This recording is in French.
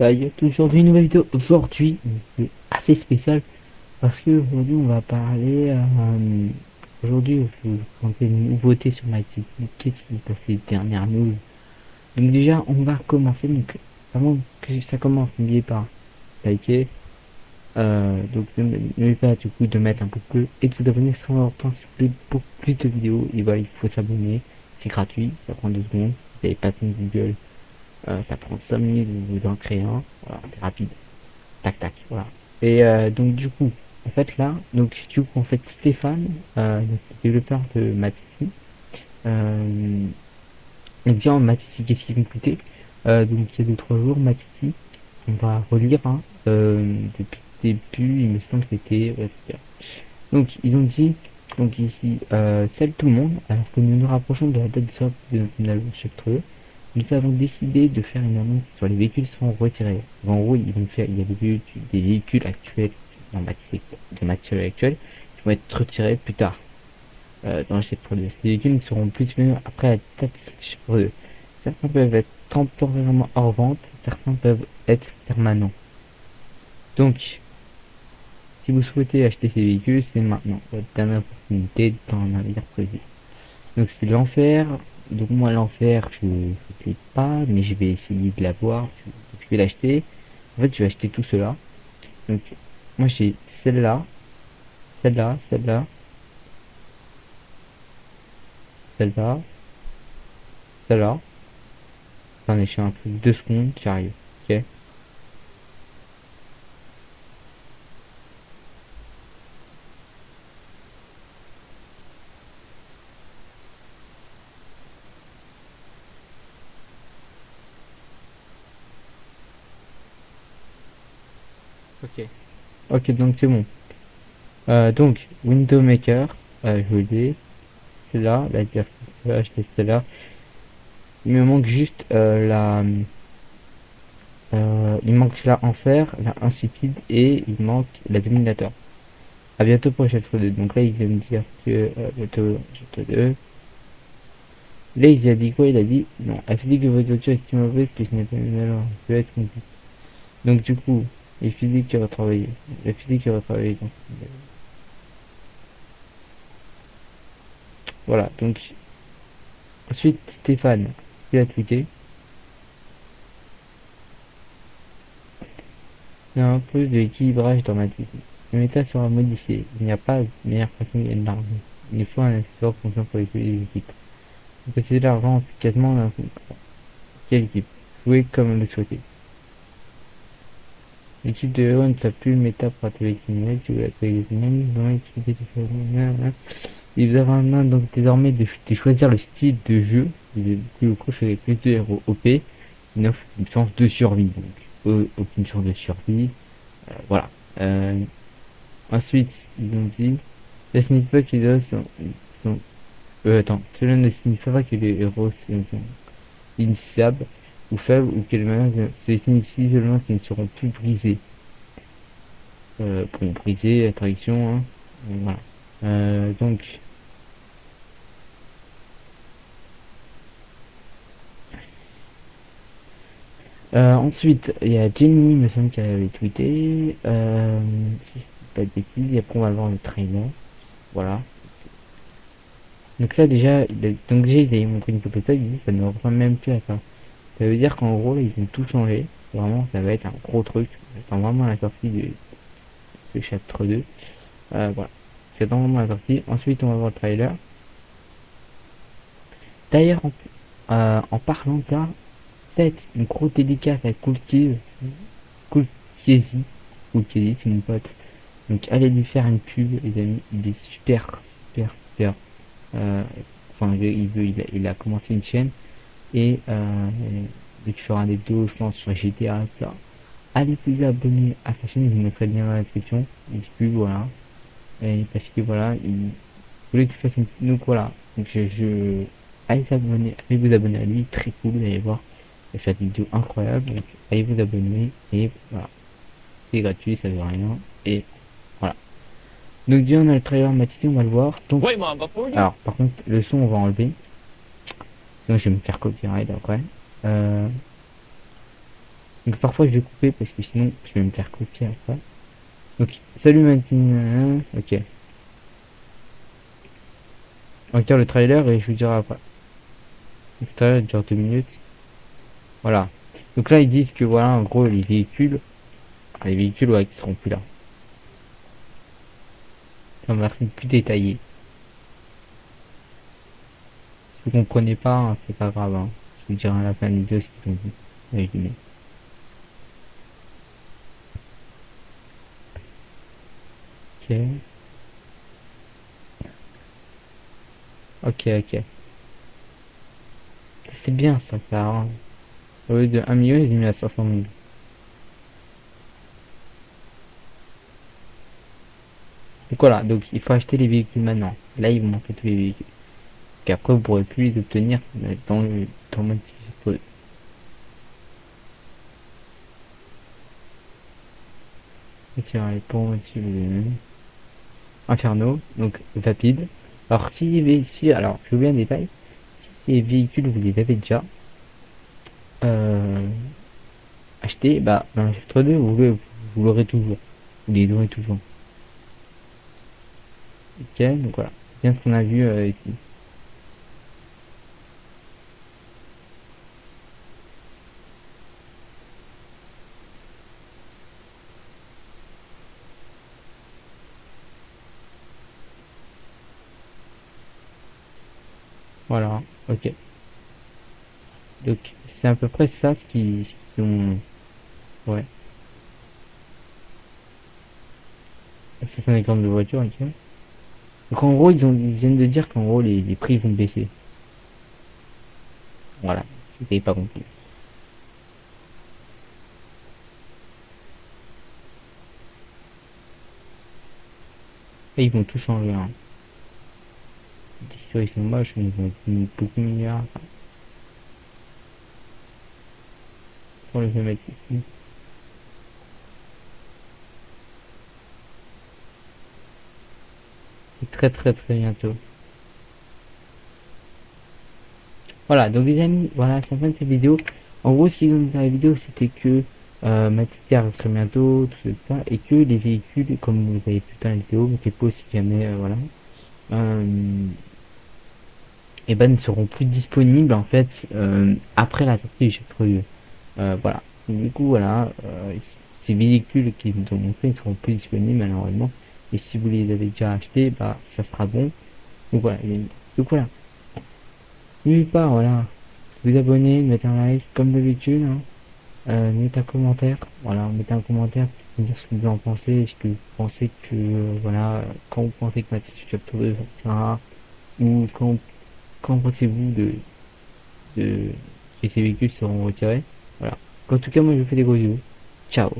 Salut aujourd'hui une nouvelle vidéo aujourd'hui assez spéciale parce que aujourd'hui on va parler euh, aujourd'hui je vais vous une nouveauté sur MyCity qu'est-ce qui passe les dernières news? Donc déjà on va commencer donc avant que ça commence n'oubliez pas liker euh, donc n'oubliez pas du coup de mettre un peu bleu et de vous abonner c'est important si vous voulez beaucoup plus de vidéos. Et voilà il faut s'abonner c'est gratuit ça prend deux secondes vous n'avez pas de Google euh, ça prend 5 minutes en créer un. Voilà, c'est rapide. Tac tac, voilà. Et euh, donc du coup, en fait là, donc du coup en fait Stéphane, euh, développeur de Matiti, euh, il dit en qu'est-ce qui vont coûter euh, Donc il y a 2-3 jours, Matiti, on va relire hein, euh, depuis le début, il me semble que c'était... Ouais, donc ils ont dit, donc ici, euh, salut tout le monde, alors que nous nous rapprochons de la date de notre chapitre 2, nous avons décidé de faire une annonce sur les véhicules seront retirés. En gros, ils vont faire, il y a des, des véhicules actuels, dans de matériel actuel, qui vont être retirés plus tard, euh, dans chapitre 2. Ces véhicules ne seront plus disponibles après la date 2. Certains peuvent être temporairement hors vente, certains peuvent être permanents. Donc, si vous souhaitez acheter ces véhicules, c'est maintenant votre dernière opportunité dans navire prévu. Donc c'est l'enfer, donc moi l'enfer je ne l'ai pas mais je vais essayer de l'avoir. Je vais l'acheter. En fait je vais acheter tout cela. Donc moi j'ai celle-là celle-là celle-là celle-là celle-là. Attendez je suis un truc deux secondes j'arrive ok Ok. Donc c'est bon. Euh, donc, Window Maker, euh, je l'ai. C'est là, la dire celle-là, je celle-là. Il me manque juste euh, la... Euh, il manque la Enfer, la Insipide et il manque la Dominator. A bientôt pour chapitre 2. Donc là, il vient me dire que euh, bientôt chapitre 2. Là, il a dit quoi? Il a dit non. Elle fait dit que votre voiture est si mauvaise que ce n'est pas une alors. peut être compliqué. Donc du coup, les physiques qui retravaillé. La physique qui retravaillé. Donc. Voilà, donc. Ensuite, Stéphane, il a tweeté. Il y a un peu d'équilibrage dans ma tête. Le méta sera modifié. Il n'y a pas de meilleure façon de gagner de l'argent. Il faut un effort conscient pour les équipes. Vous possédez l'argent efficacement dans quelle équipe? Jouez comme le souhaitez. L'équipe de héros ne savent plus le méta pour atteindre les criminels, si vous l'appelez les criminels, dans Il vous avez en main donc désormais de, de, choisir le style de jeu, du coup je avec plus de héros OP, qui n'offre une chance de survie, donc aucune chance de survie, euh, voilà. Euh, ensuite, ils ont dit, que les héros sont, sont euh, attends, cela ne signifie pas que les héros sont, sont initiables, ou faibles ou quelle manière se signifie seulement qu'ils ne seront plus brisés. Euh, bon, briser, attraction, hein. Euh, donc, euh, ensuite, il y a Jenny, me semble, qui avait tweeté, si je pas de bêtises, et après on va voir le trailer, voilà. Donc là déjà, donc déjà il montré une photo il dit ça ne ressemble même plus à ça. Ça veut dire qu'en gros, ils ont tout changé. Vraiment, ça va être un gros truc. J'attends vraiment la sortie de ce chapitre 2. Euh, voilà. J'attends vraiment la sortie. Ensuite, on va voir le trailer. D'ailleurs, en, euh, parlant de ça, faites une grosse dédicace à Coolkies. Coolkiesi. Coolkiesi, c'est mon pote. Donc, allez lui faire une pub, les amis. Il est super, super, super. Euh, enfin, il, veut, il, a, il a commencé une chaîne et euh, dès qu'il fera des vidéos je pense sur GTA ça allez vous abonner à sa chaîne je vous mettrai le lien dans la description. Il plus voilà. Et parce que voilà il voulait qu'il fasse une donc voilà. Donc je, je... allez s'abonner allez vous abonner à lui. Très cool vous allez voir. Il fait des vidéos incroyables donc allez vous abonner. Et voilà. C'est gratuit ça veut rien. Et voilà. Donc déjà on a le trailer matisé on va le voir. Donc alors par contre le son on va enlever Je vais me faire copyright après. Euh... Donc parfois je vais couper parce que sinon je vais me faire copier après. Donc salut Martine, ok. On regarde le trailer et je vous dirai après. Le trailer dure deux minutes. Voilà. Donc là ils disent que voilà en gros les véhicules, les véhicules ouais qui seront plus là. Ça va plus détaillé. Si vous comprenez pas, hein, c'est pas grave. Hein. Je vous dirai à la fin de la vidéo ce qu'ils ont. Résumé. Ok. Ok, ok. C'est bien ça. Hein. Au lieu de 1 million, il est mis à 500 000. Donc voilà, donc il faut acheter les véhicules maintenant. Là, ils vont montrer tous les véhicules. Qu'après, vous pourrez plus les obtenir dans le, dans le pour Inferno, donc rapide. Alors si, ici, alors je vous un détail, si les véhicules vous les avez déjà euh, achetés, bah dans le chapitre 2 vous, vous l'aurez toujours, vous les aurez toujours. Ok, donc voilà, c'est bien ce qu'on a vu euh, ici. Voilà, ok. Donc c'est à peu près ça ce qui, ce ont... Ouais. C'est un exemple de voiture, ok. Donc en gros, ils, ont, ils viennent de dire qu'en gros, les, les, prix vont baisser. Voilà, je pas compris. Et ils vont tout changer. Hein ils sont moches, ils vont beaucoup meilleurs. Pour les mettre ici. C'est très très très bientôt. Voilà, donc les amis, voilà, c'est la fin de cette vidéo. En gros, ce qu'ils ont dit dans la vidéo, c'était que euh, arrive très bientôt, tout ça, et que les véhicules, comme vous voyez tout dans la vidéo, mettez pas si jamais, voilà. Et ben ne seront plus disponibles en fait euh, après la sortie du chapitre 2. Euh, voilà. Du coup voilà, euh, ces véhicules qui nous ont montré ne seront plus disponibles malheureusement. Et si vous les avez déjà achetés, bah ça sera bon. Donc voilà. Donc voilà. N'oubliez pas, voilà, vous abonner, mettre un like comme d'habitude. Hein. Un commentaire, voilà, mettez un commentaire pour dire ce que vous en pensez, est-ce que vous pensez que, voilà, quand vous pensez que Mathis Chapter 2 sortira, ou quand Qu'en pensez-vous de, de que ces véhicules seront retirés? Voilà. En tout cas, moi je vous fais des gros bisous. Ciao